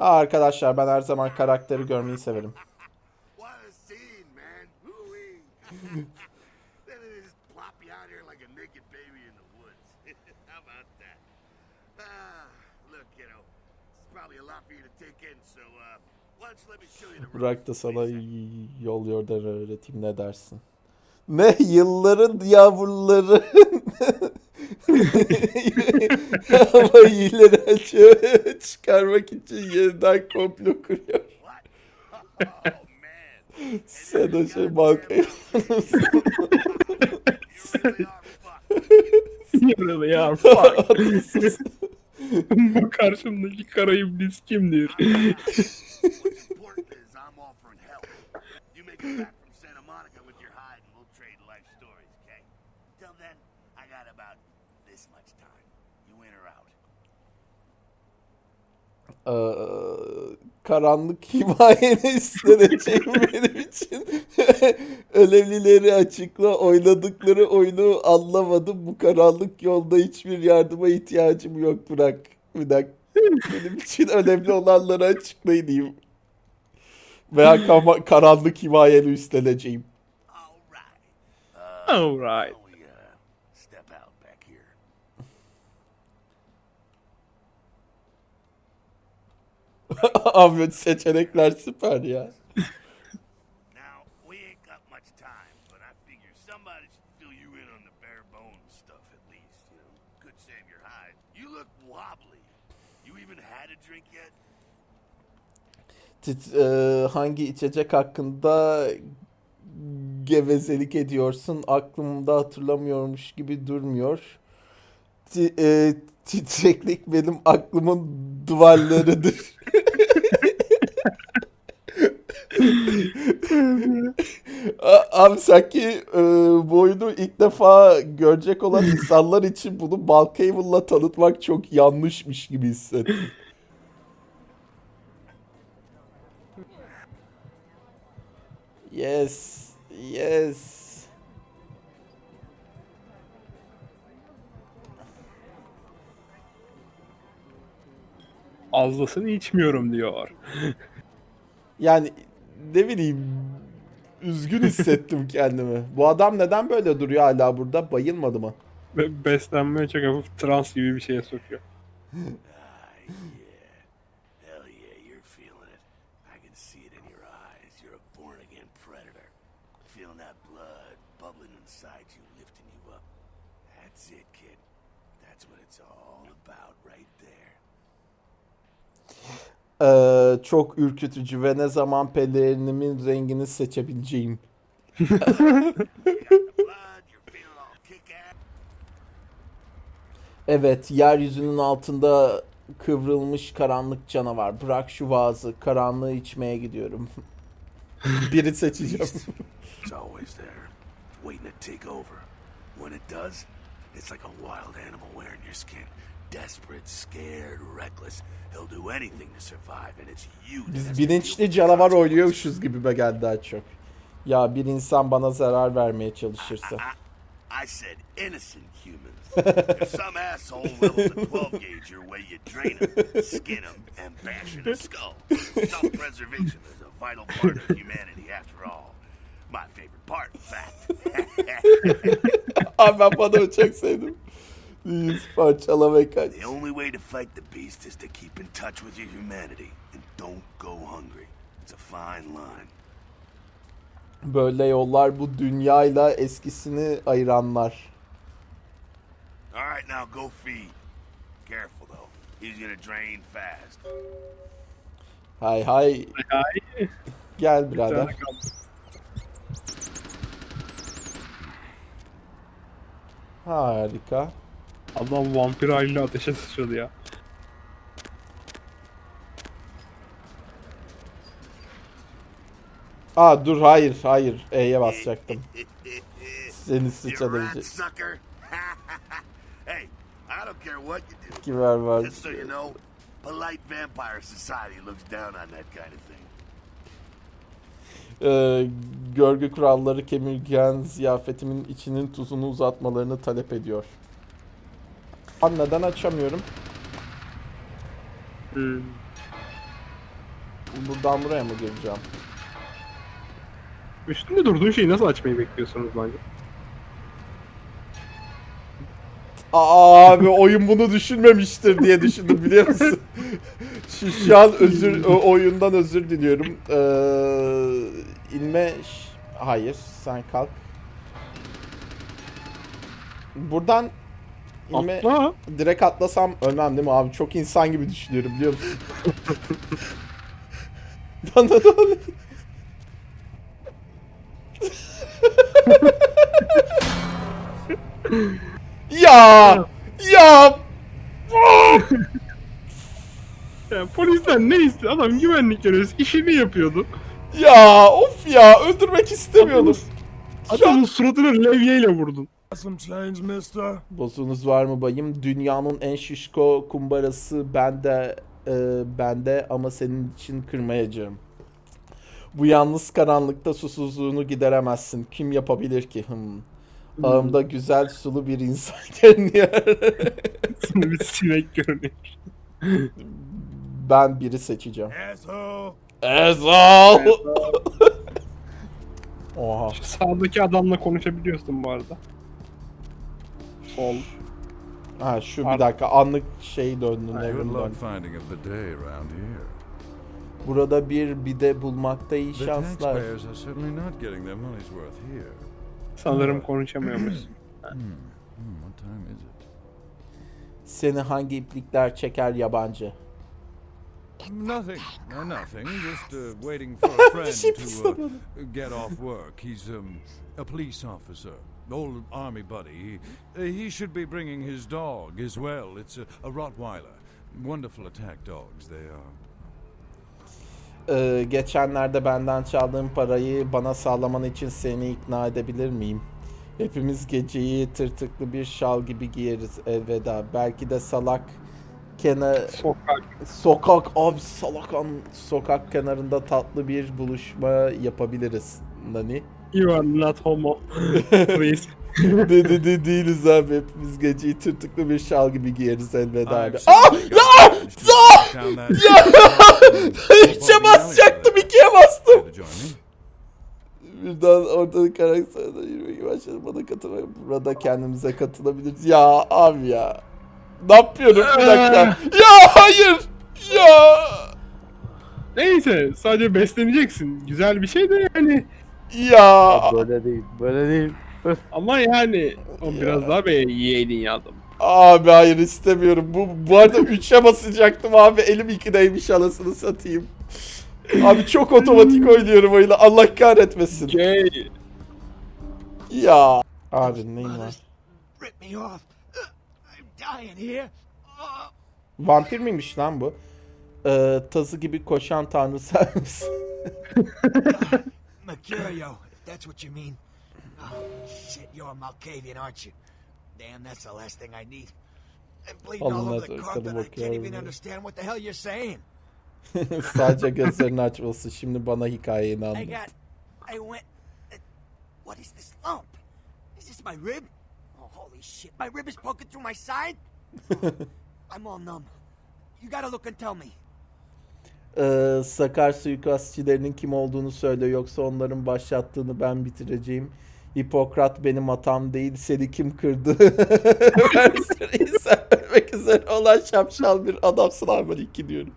Aa, arkadaşlar ben her zaman karakteri görmeyi severim. Burak da sana yol yordan öğreteyim ne dersin? Ne yılların yavruları ama iyileri açığa çıkarmak için yeniden komplo kuruyor. What? Oh, man. Sen o şey bankaya You really are fucked. You really are fucked. Bu karşımdaki kara iblis kimdir? What's important is I'm offering help. You make it back from Santa Monica with your hide and we'll trade life stories, okay? Till then, I got about this much time. You in or out? Ee, karanlık himayeni isteyeceğim benim için. Önemlileri açıkla oynadıkları oyunu anlamadım. Bu karanlık yolda hiçbir yardıma ihtiyacım yok Burak. Bir dakika. Benim için önemli olanları açıklayın diyeyim. Veya karanlık himayeni üstleneceğim. All right. Alright. had a drink yet? Tit- e, hangi içecek hakkında gevezelik ediyorsun? Aklımda hatırlamıyormuş gibi durmuyor. Ti- e, titreklik benim aklımın duvarlarıdır. A- Abi sanki e, bu oyunu ilk defa görecek olan insanlar için bunu Balkaven'la tanıtmak çok yanlışmış gibi hissettim. Yes. Yes. Fazlasını içmiyorum diyor. Yani ne bileyim üzgün hissettim kendimi. Bu adam neden böyle duruyor hala burada? Bayılmadı mı? Ve beslenmeye çok hafif trans gibi bir şeye sokuyor. Ah, yeah. Hell yeah, you're feeling it. I can see it in your eyes. You're a born again predator. Feeling that blood bubbling inside you, lifting you up. That's it, kid. That's what it's all about right there. Ee, çok ürkütücü ve ne zaman pelerinimin rengini seçebileceğim. Evet, yeryüzünün altında kıvrılmış karanlık canavar. Bırak şu vaazı, karanlığı içmeye gidiyorum. Biri seçeceğim. It's always there, waiting to take over. When it does, it's like a wild animal wearing your skin. Desperate, scared, reckless. He'll do anything to survive, and it's you Biz bilinçli the canavar oynuyormuşuz gibi geldi daha çok. Ya bir insan bana zarar vermeye çalışırsa. I said innocent humans. if some asshole levels a 12 gauge your way, you drain him, skin him, and bash in his skull. Self-preservation is a vital part of humanity after all. My favorite part, in fact. Abi ben bu adamı çok sevdim. Yüz kaç. the only way to fight the beast is to keep in touch with your humanity and don't go hungry. It's a fine line. Böyle yollar bu dünyayla eskisini ayıranlar. All right, now go feed. Careful though. He's gonna drain fast. Hay hay. Hay. Gel Bir tane birader. Harika. Adam vampir haliyle ateşe sıçradı ya. Aa dur hayır hayır. E'ye basacaktım. Seni sucker. hey, I don't care what you do. Kimer var. Just so you know, polite vampire society looks down on that kind of thing. Ee, görgü kuralları kemirgen ziyafetimin içinin tuzunu uzatmalarını talep ediyor. Neden açamıyorum? Hmm. buradan buraya mı gireceğim? Üstünde durduğun şeyi nasıl açmayı bekliyorsunuz bence? Aa, Abi oyun bunu düşünmemiştir diye düşündüm biliyor musun? şu, şu an özür oyundan özür diliyorum. Ee, inme hayır sen kalk. Buradan inme Atla. direkt atlasam ölmem değil mi abi? Çok insan gibi düşünüyorum biliyor musun? Lan lan lan. ya ya Ya, polisten ne istiyor? Adam güvenlik görevlisi işini yapıyordu. ya of ya öldürmek istemiyordum. An- Adamın suratına levyeyle vurdun. Bozunuz var mı bayım? Dünyanın en şişko kumbarası bende e, bende ama senin için kırmayacağım. Bu yalnız karanlıkta susuzluğunu gideremezsin. Kim yapabilir ki? Hmm. Ağımda güzel sulu bir insan görünüyor. Sana bir sinek görünüyor. ben biri seçeceğim. Asshole! Ezal! Oha. Şu sağdaki adamla konuşabiliyorsun bu arada. Sol. Ha şu bir dakika anlık şey döndü. Luck döndü. Burada bir bide bulmakta iyi şanslar. Sanırım konuşamıyormuşsun. Hmm, what time is it? Seni hangi iplikler çeker yabancı? Nothing. Nothing. Just uh, waiting for a friend to uh, get off work. He's um, a police officer, old army buddy. He, uh, he should be bringing his dog as well. It's a, a Rottweiler. Wonderful attack dogs they are. Ee, geçenlerde benden çaldığın parayı bana sağlaman için seni ikna edebilir miyim? Hepimiz geceyi tırtıklı bir şal gibi giyeriz elveda. Belki de salak kenar Sokak. sokak abi salakan sokak kenarında tatlı bir buluşma yapabiliriz. Nani? You are not homo. Please. de, de, de değiliz abi. Hepimiz geceyi tırtıklı bir şal gibi giyeriz elveda abi. Ah! managed to track down that- Üçe basacaktım ikiye bastım. Birden ortalık karakterden yürümeye başladım. Bana katılmayı. Burada kendimize katılabiliriz. Ya abi ya. Ne yapıyorum bir dakika. Ya hayır. Ya. Neyse sadece besleneceksin. Güzel bir şey de yani. Ya. Böyle değil, böyle değil. Ama yani o biraz daha be yeğenin ya adam. Abi hayır istemiyorum. Bu, bu arada 3'e basacaktım abi. Elim 2'deymiş anasını satayım. Abi çok otomatik oynuyorum oyunu. Allah kahretmesin. Gay. Ya. Abi neyin var? Rip me off! I'm dying here! Oh. Vampir miymiş lan bu? Ee, tazı gibi koşan tanrı sen misin? Mercurio, if that's what you mean. Oh, shit, you're a Malkavian, aren't you? Damn, that's the last thing I need. I'm bleeding all over the carpet. I can't even understand what the hell you're saying. Sadece gözlerini açması. Şimdi bana hikayeni I got. I went. uh, What is this lump? Is this my rib? Oh, holy shit. My rib is poking through my side? I'm all numb. You gotta look and tell me. Ee, Sakar suikastçilerinin kim olduğunu söyle yoksa onların başlattığını ben bitireceğim. Hipokrat benim hatam değil seni kim kırdı? Versiyonu sen ölmek üzere olan şapşal bir adamsın Arman 2 diyorum.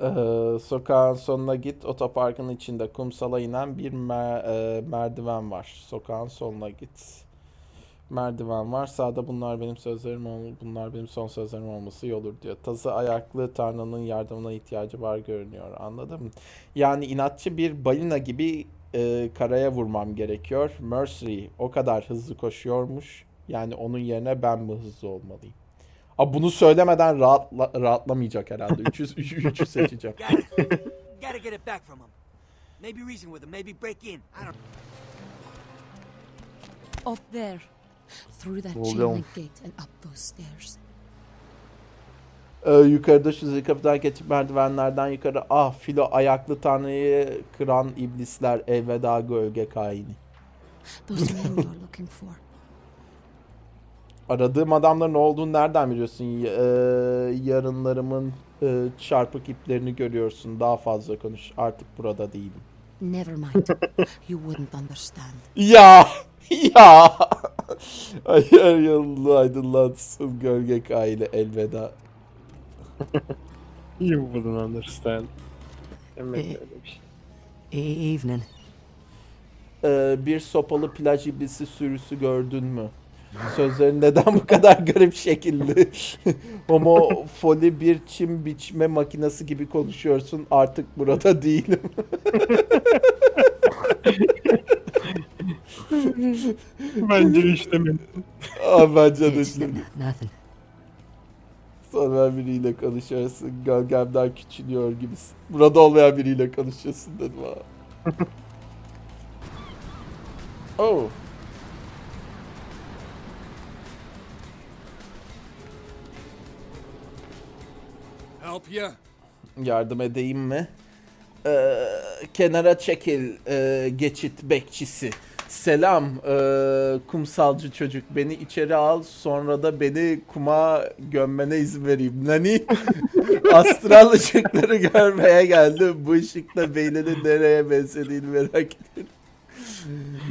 Ee, sokağın sonuna git. Otoparkın içinde kumsala inen bir mer- e, merdiven var. Sokağın sonuna git. Merdiven var. Sağda bunlar benim sözlerim ol bunlar benim son sözlerim olması iyi olur diyor. Tazı ayaklı Tanrı'nın yardımına ihtiyacı var görünüyor. Anladın mı? Yani inatçı bir balina gibi e, karaya vurmam gerekiyor. Mercury o kadar hızlı koşuyormuş. Yani onun yerine ben mi hızlı olmalıyım? Abi bunu söylemeden rahatla, rahatlamayacak herhalde. 300 3'ü seçeceğim. Gotta get it back from him. Maybe reason with him. Maybe break in. I don't. Up there. Through that chain link gate and up those stairs. Ee, yukarıda şu zil kapıdan geçip merdivenlerden yukarı ah filo ayaklı tanrıyı kıran iblisler elveda gölge kaini. Those men you're looking for. Aradığım adamların olduğunu nereden biliyorsun? Y- e, yarınlarımın e, çarpık iplerini görüyorsun. Daha fazla konuş. Artık burada değilim. Never mind. you wouldn't understand. Ya! Ya! Ayar yolunu aydınlatsın gölge aile elveda. You wouldn't understand. Demek Ee, öyle bir şey. E- Evening. Ee, bir sopalı plaj iblisi sürüsü gördün mü? Sözlerin neden bu kadar garip şekilli? Homofoli bir çim biçme makinesi gibi konuşuyorsun. Artık burada değilim. Bence işlemin. Aa, bence de nothing. Sonra biriyle konuşuyorsun. Gölgemden küçülüyor gibisin. Burada olmayan biriyle konuşuyorsun dedim ha. oh. Help ya? Yardım edeyim mi? Ee, kenara çekil ee, geçit bekçisi. Selam ee, kumsalcı çocuk. Beni içeri al sonra da beni kuma gömmene izin vereyim. Nani? Astral ışıkları görmeye geldim. Bu ışıkla beyninin nereye benzediğini merak ediyorum.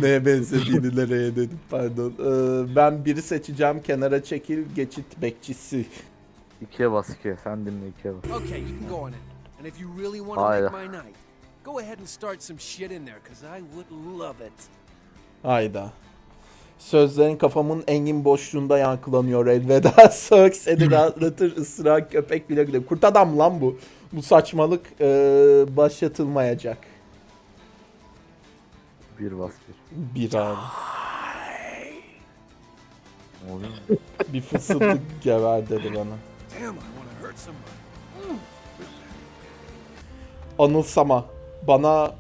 Neye benzediğini nereye dedim pardon. Ee, ben biri seçeceğim kenara çekil geçit bekçisi. İkiye bas ikiye. Sen dinle ikiye bas. Okay, you can go on it. And if you really want to make my night, go ahead and start some shit in there, because I would love it. Hayda. Sözlerin kafamın engin boşluğunda yankılanıyor elveda. Sök seni rahatlatır ısıran köpek bile bile. Kurt adam lan bu. Bu saçmalık eee, başlatılmayacak. Bir bas bir. Bir oluyor? Bir fısıltı gever dedi bana. Anılsama. Bana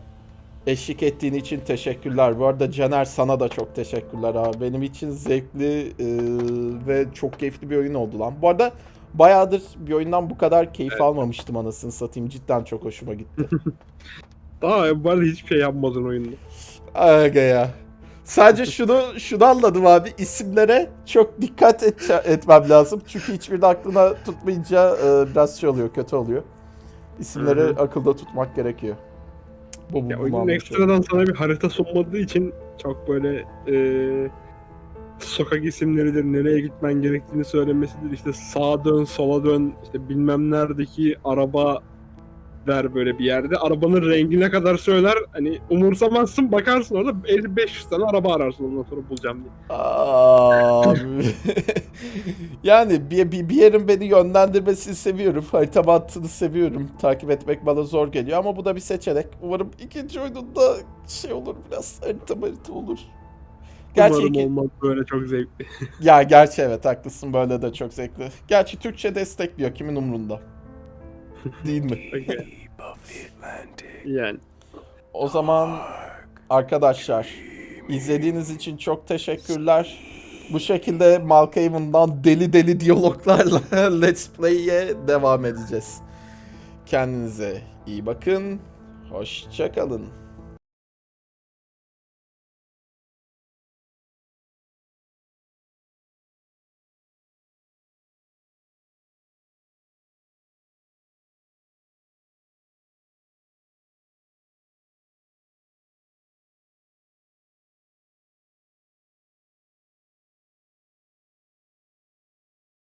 eşlik ettiğin için teşekkürler. Bu arada Caner sana da çok teşekkürler abi. Benim için zevkli eee, ve çok keyifli bir oyun oldu lan. Bu arada bayağıdır bir oyundan bu kadar keyif almamıştım anasını satayım. Cidden çok hoşuma gitti. Daha bu arada hiçbir şey yapmadın oyunda. Aga ya. Sadece şunu şunu anladım abi. İsimlere çok dikkat et, etmem lazım. Çünkü hiçbirini aklına tutmayınca e, biraz şey oluyor, kötü oluyor. İsimleri akılda tutmak gerekiyor. Bu bu Ya oyunun ekstradan sana bir harita sunmadığı için çok böyle eee sokak isimleridir, nereye gitmen gerektiğini söylemesidir. İşte sağa dön, sola dön, işte bilmem neredeki araba der böyle bir yerde. Arabanın rengine kadar söyler. Hani umursamazsın bakarsın orada 50-500 tane araba ararsın ondan sonra bulacağım diye. Abi. yani bir, bir, bir yerin beni yönlendirmesini seviyorum. Harita mantığını seviyorum. Takip etmek bana zor geliyor ama bu da bir seçenek. Umarım ikinci oyununda şey olur biraz harita harita olur. Gerçi Umarım iki- olmaz böyle çok zevkli. Ya gerçi evet haklısın böyle de çok zevkli. Gerçi Türkçe destekliyor kimin umrunda. Değil mi? Yani. O zaman arkadaşlar izlediğiniz için çok teşekkürler. Bu şekilde Malkaven'dan deli deli diyaloglarla Let's Play'e devam edeceğiz. Kendinize iyi bakın. Hoşçakalın.